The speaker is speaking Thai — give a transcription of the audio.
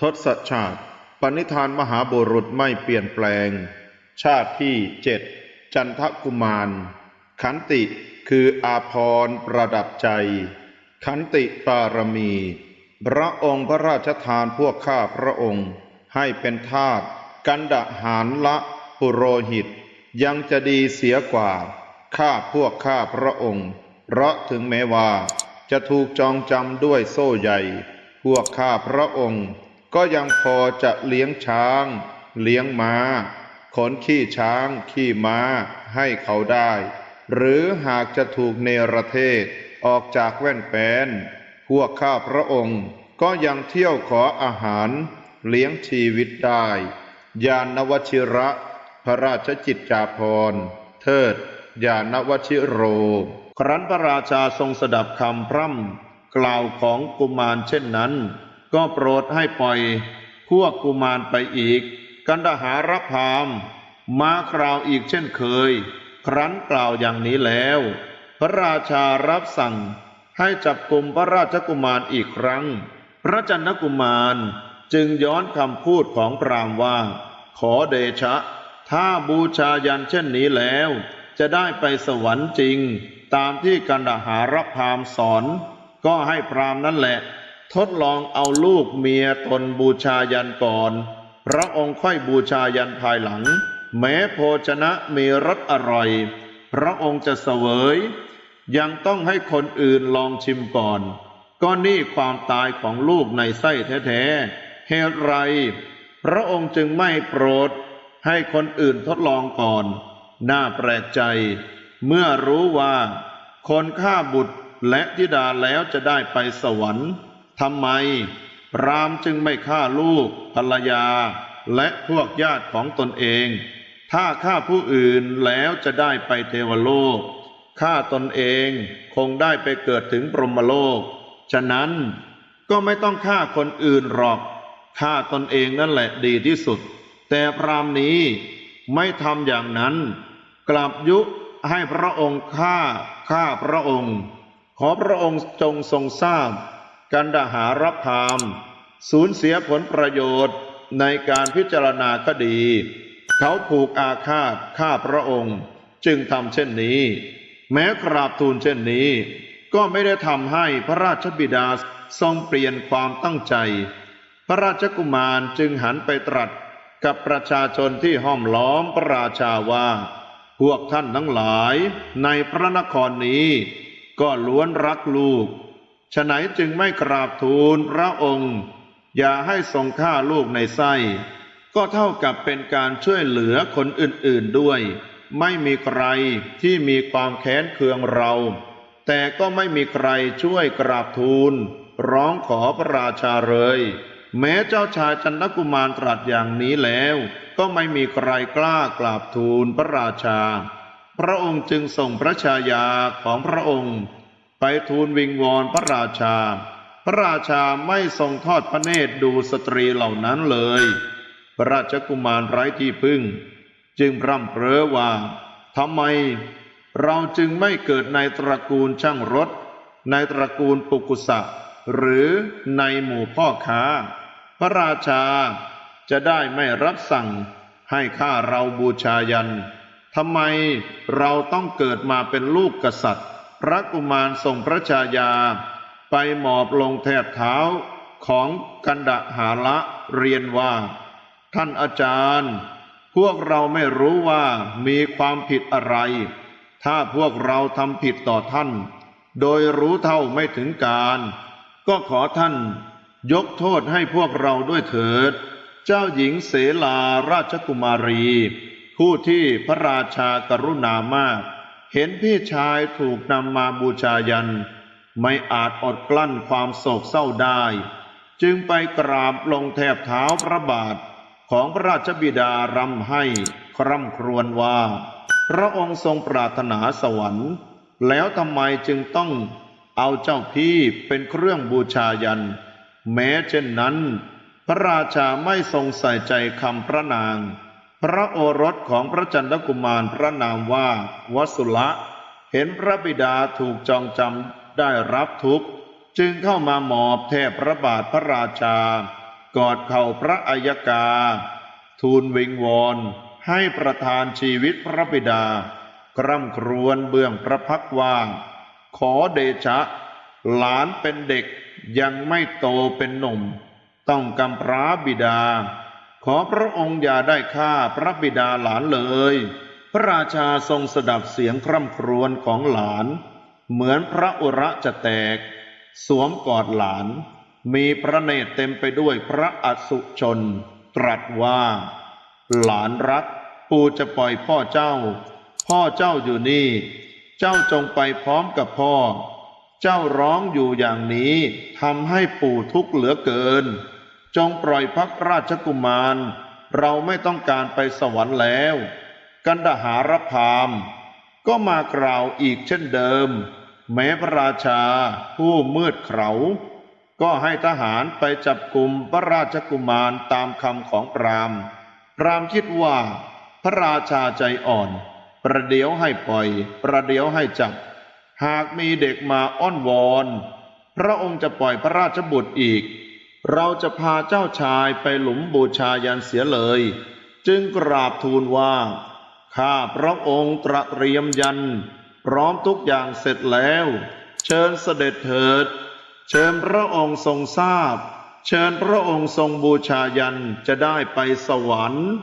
ทศชาติปณิธานมหาบุรุษไม่เปลี่ยนแปลง ชาติที่เจ็ดจันทกุมาร ขันติคืออาพรประดับใจ ขันติปารมี พระองค์พระราชทานพวกข้าพระองค์ ให้เป็นทาสกันดะหารละปุโรหิต ยังจะดีเสียกว่า ข้าพวกข้าพระองค์ เพราะถึงแม้ว่า จะถูกจองจำด้วยโซ่ใหญ่ พวกข้าพระองค์ ก็ยังพอจะเลี้ยงช้าง เลี้ยงม้า ขนขี้ช้าง ขี้ม้าให้เขาได้ หรือหากจะถูกเนรเทศออกจากแว่นแปนพวกข้าพระองค์ก็ยังเที่ยวขออาหารเลี้ยงชีวิตได้ ยานวชิระ พระราชจิตจาภรเทิด ยานวชิโร ครั้นพระราชาทรงสดับคำพร่ำกล่าวของกุมารเช่นนั้น ก็โปรดให้ปล่อยพวกกุมารไปอีก กันดหารพามมาคราวอีกเช่นเคย ครั้นกล่าวอย่างนี้แล้ว พระราชารับสั่งให้จับกลุ่มพระราชกุมารอีกครั้ง พระจันทกุมารจึงย้อนคำพูดของพรามว่า ขอเดชะ ถ้าบูชายันเช่นนี้แล้ว จะได้ไปสวรรค์จริง ตามที่กันดหารพามสอน ก็ให้พรามนั่นแหละ ทดลองเอาลูกเมียตนบูชายันก่อน พระองค์ค่อยบูชายันภายหลัง แม้โภชนะมีรสอร่อย พระองค์จะเสวย ยังต้องให้คนอื่นลองชิมก่อน ก็นี่ความตายของลูกในไส้แท้ๆเหตุไร พระองค์จึงไม่โปรด ให้คนอื่นทดลองก่อน น่าแปลกใจ เมื่อรู้ว่า คนฆ่าบุตรและธิดาแล้วจะได้ไปสวรรค์ ทำไมพรามจึงไม่ฆ่าลูกภรรยา และพวกญาติของตนเอง ถ้าฆ่าผู้อื่นแล้วจะได้ไปเทวโลก ฆ่าตนเองคงได้ไปเกิดถึงพรหมโลก ฉะนั้นก็ไม่ต้องฆ่าคนอื่นหรอก ฆ่าตนเองนั่นแหละดีที่สุด แต่พรามนี้ไม่ทำอย่างนั้น กลับยุให้พระองค์ฆ่า ฆ่าพระองค์ ขอพระองค์จงทรงทราบ กันดหารพามสูญเสียผลประโยชน์ในการพิจารณาคดี เขาผูกอาฆาตฆ่าพระองค์ จึงทำเช่นนี้ แม้กราบทูลเช่นนี้ ก็ไม่ได้ทำให้พระราชบิดาทรงเปลี่ยนความตั้งใจ พระราชกุมารจึงหันไปตรัสกับประชาชนที่ห้อมล้อมพระราชาว่า พวกท่านทั้งหลายในพระนครนี้ ก็ล้วนรักลูก ฉไหนจึงไม่กราบทูลพระองค์ อย่าให้ทรงฆ่าลูกในไส้ ก็เท่ากับเป็นการช่วยเหลือคนอื่นๆด้วย ไม่มีใครที่มีความแค้นเคืองเรา แต่ก็ไม่มีใครช่วยกราบทูล ร้องขอพระราชาเลย แม้เจ้าชายจันทกุมารตรัสอย่างนี้แล้ว ก็ไม่มีใครกล้ากราบทูลพระราชา พระองค์จึงส่งพระชายาของพระองค์ ไปทูลวิงวอนพระราชา พระราชาไม่ทรงทอดพระเนตรดูสตรีเหล่านั้นเลย พระราชกุมารไร้ที่พึ่ง จึงพร่ำเพ้อว่าทำไม เราจึงไม่เกิดในตระกูลช่างรถ ในตระกูลปุกุสะ หรือในหมู่พ่อค้า พระราชาจะได้ไม่รับสั่งให้ข้าเราบูชายันทำไมเราต้องเกิดมาเป็นลูกกษัตริย์ พระกุมารทรงพระชายา ไปหมอบลงแทบเท้าของกันดหาละเรียนว่า ท่านอาจารย์ พวกเราไม่รู้ว่ามีความผิดอะไร ถ้าพวกเราทำผิดต่อท่าน โดยรู้เท่าไม่ถึงการ ก็ขอท่านยกโทษให้พวกเราด้วยเถิด เจ้าหญิงเสลาราชกุมารี ผู้ที่พระราชากรุณามาก เห็นพี่ชายถูกนำมาบูชายัน ไม่อาจอดกลั้นความโศกเศร้าได้ จึงไปกราบลงแทบเท้าพระบาทของพระราชบิดารำให้คร่ำครวญว่า พระองค์ทรงปรารถนาสวรรค์ แล้วทำไมจึงต้องเอาเจ้าพี่เป็นเครื่องบูชายัน แม้เช่นนั้น พระราชาไม่ทรงใส่ใจคำพระนาง พระโอรสของพระจันทกุมารพระนามว่าวสุละ เห็นพระบิดาถูกจองจำได้รับทุกข์จึงเข้ามาหมอบแทบพระบาทพระราชา กอดเข่าพระอัยกา ทูลวิงวอนให้ประทานชีวิตพระบิดา คร่ำครวญเบื้องพระพักว่าง ขอเดชะ หลานเป็นเด็กยังไม่โตเป็นหนุ่ม ต้องกำพร้าบิดา ขอพระองค์อย่าได้ฆ่าพระบิดาหลานเลย พระราชาทรงสดับเสียงคร่ำครวญของหลาน เหมือนพระอุระจะแตก สวมกอดหลาน มีพระเนตรเต็มไปด้วยพระอสุชน ตรัสว่า หลานรัก ปู่จะปล่อยพ่อเจ้า พ่อเจ้าอยู่นี่ เจ้าจงไปพร้อมกับพ่อ เจ้าร้องอยู่อย่างนี้ทำให้ปู่ทุกข์เหลือเกิน จงปล่อยพักราชกุมาร เราไม่ต้องการไปสวรรค์แล้ว กันดหารพาม ก็มากล่าวอีกเช่นเดิม แม้พระราชาผู้มืดเขา ก็ให้ทหารไปจับกลุ่มพระราชกุมารตามคำของพรามพรามคิดว่าพระราชาใจอ่อน ประเดี๋ยวให้ปล่อย ประเดี๋ยวให้จับ หากมีเด็กมาอ้อนวอน พระองค์จะปล่อยพระราชบุตรอีก เราจะพาเจ้าชายไปหลุมบูชายันเสียเลย จึงกราบทูลว่า ข้าพระองค์ตระเตรียมยัน พร้อมทุกอย่างเสร็จแล้ว เชิญเสด็จเถิด เชิญพระองค์ทรงทราบ เชิญพระองค์ทรงบูชายันจะได้ไปสวรรค์